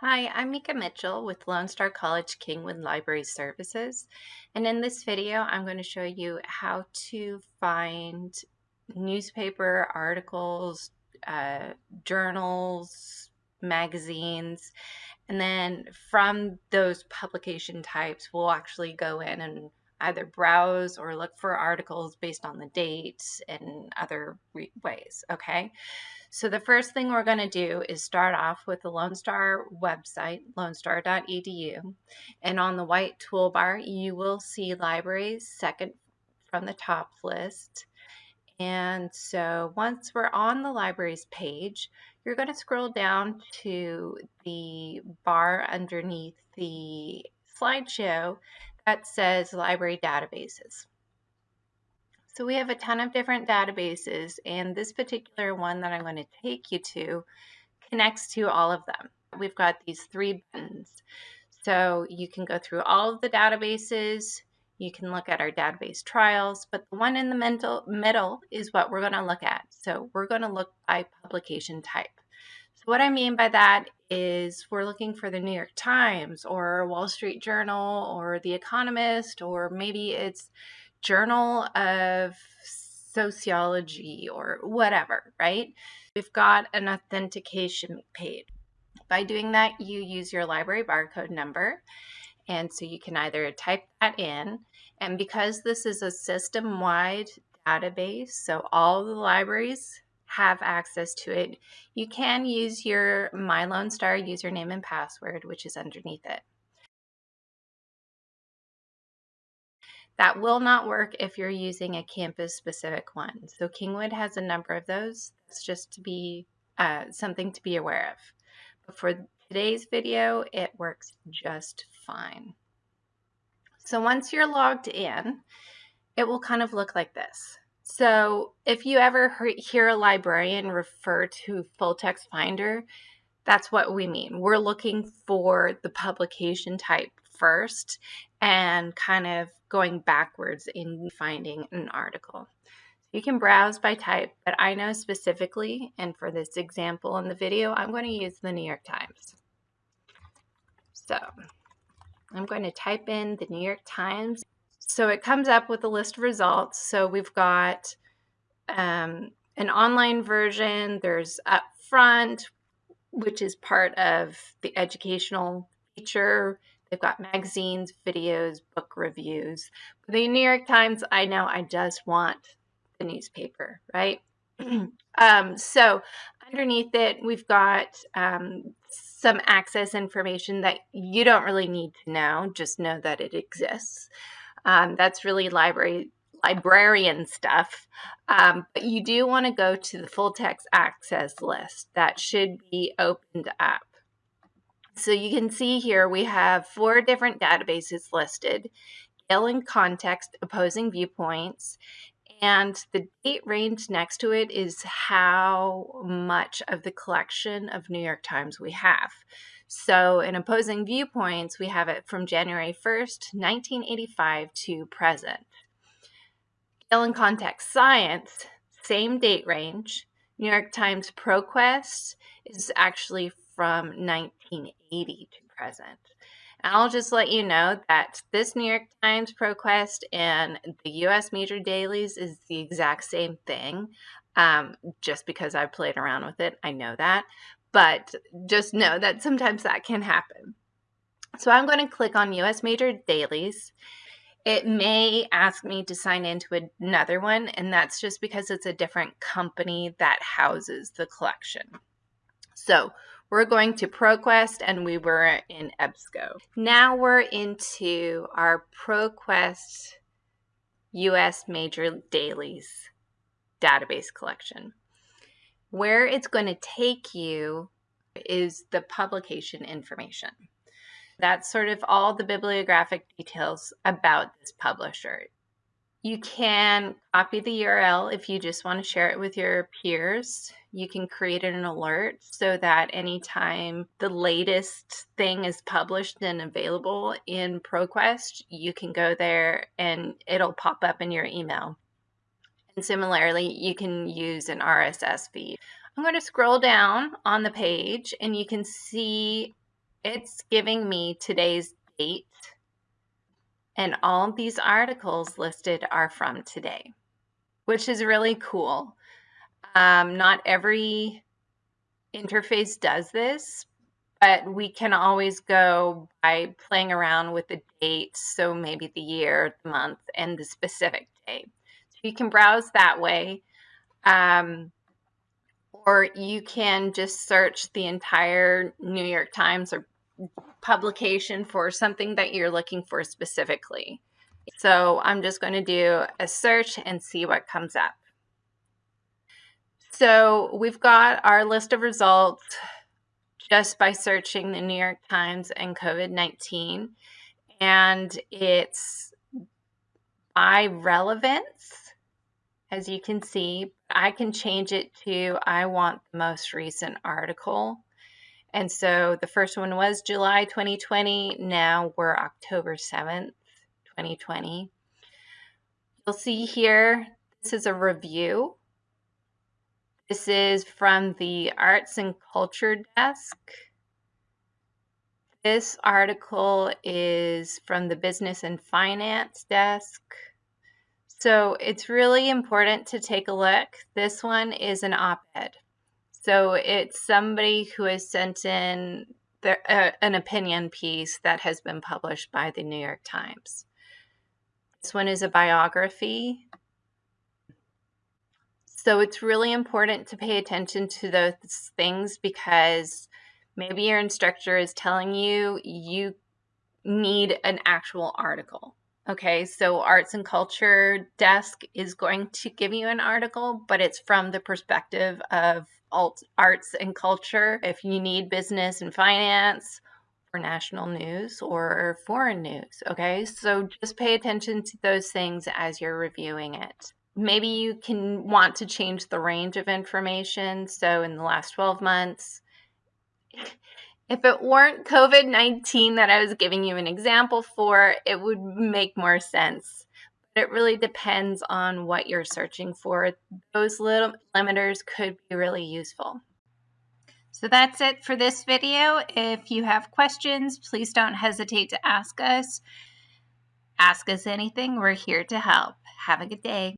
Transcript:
Hi, I'm Mika Mitchell with Lone Star College Kingwood Library Services. And in this video, I'm going to show you how to find newspaper articles, uh, journals, magazines, and then from those publication types, we'll actually go in and either browse or look for articles based on the dates and other ways, okay? So the first thing we're going to do is start off with the Lone Star website, lonestar.edu. And on the white toolbar, you will see libraries second from the top list. And so once we're on the libraries page, you're going to scroll down to the bar underneath the slideshow that says library databases. So we have a ton of different databases and this particular one that I'm going to take you to connects to all of them. We've got these three buttons. So you can go through all of the databases, you can look at our database trials, but the one in the middle, middle is what we're going to look at. So we're going to look by publication type. So what I mean by that is we're looking for the New York Times or Wall Street Journal or The Economist, or maybe it's Journal of Sociology or whatever, right? We've got an authentication page. By doing that, you use your library barcode number. And so you can either type that in, and because this is a system wide database, so all the libraries have access to it, you can use your My Lone Star username and password, which is underneath it. That will not work if you're using a campus specific one. So Kingwood has a number of those. It's just to be uh, something to be aware of. But for today's video, it works just fine. So once you're logged in, it will kind of look like this. So if you ever hear a librarian refer to full text finder, that's what we mean. We're looking for the publication type first and kind of going backwards in finding an article. You can browse by type, but I know specifically, and for this example in the video, I'm going to use the New York Times. So I'm going to type in the New York Times. So it comes up with a list of results. So we've got um, an online version, there's upfront, which is part of the educational feature. They've got magazines, videos, book reviews. The New York Times, I know I just want the newspaper, right? um, so underneath it, we've got um, some access information that you don't really need to know, just know that it exists. Um, that's really library librarian stuff. Um, but you do want to go to the full text access list that should be opened up. So you can see here we have four different databases listed, Gale In Context, Opposing Viewpoints, and the date range next to it is how much of the collection of New York Times we have. So in Opposing Viewpoints, we have it from January 1st, 1985 to present. Gale In Context Science, same date range. New York Times ProQuest is actually from 1980 to present. I'll just let you know that this New York Times ProQuest and the US major dailies is the exact same thing. Um, just because I've played around with it, I know that. But just know that sometimes that can happen. So I'm going to click on US major dailies. It may ask me to sign into another one, and that's just because it's a different company that houses the collection. So we're going to ProQuest and we were in EBSCO. Now we're into our ProQuest US Major Dailies database collection. Where it's going to take you is the publication information. That's sort of all the bibliographic details about this publisher. You can copy the URL if you just want to share it with your peers. You can create an alert so that anytime the latest thing is published and available in ProQuest, you can go there and it'll pop up in your email. And similarly, you can use an RSS feed. I'm going to scroll down on the page and you can see it's giving me today's date, and all these articles listed are from today, which is really cool. Um, not every interface does this, but we can always go by playing around with the date. So maybe the year, the month, and the specific day. So you can browse that way. Um, or you can just search the entire New York Times or publication for something that you're looking for specifically. So I'm just going to do a search and see what comes up. So we've got our list of results just by searching the New York Times and COVID 19. And it's by relevance, as you can see. I can change it to I want the most recent article. And so the first one was July 2020. Now we're October 7th, 2020. You'll see here, this is a review this is from the Arts and Culture Desk. This article is from the Business and Finance Desk. So it's really important to take a look. This one is an op ed. So it's somebody who has sent in uh, an opinion piece that has been published by the New York Times. This one is a biography. So it's really important to pay attention to those things because maybe your instructor is telling you you need an actual article. Okay, so arts and culture desk is going to give you an article, but it's from the perspective of alt arts and culture. If you need business and finance or national news or foreign news, okay, so just pay attention to those things as you're reviewing it maybe you can want to change the range of information. So in the last 12 months, if it weren't COVID 19 that I was giving you an example for, it would make more sense. But it really depends on what you're searching for. Those little limiters could be really useful. So that's it for this video. If you have questions, please don't hesitate to ask us. Ask us anything, we're here to help. Have a good day.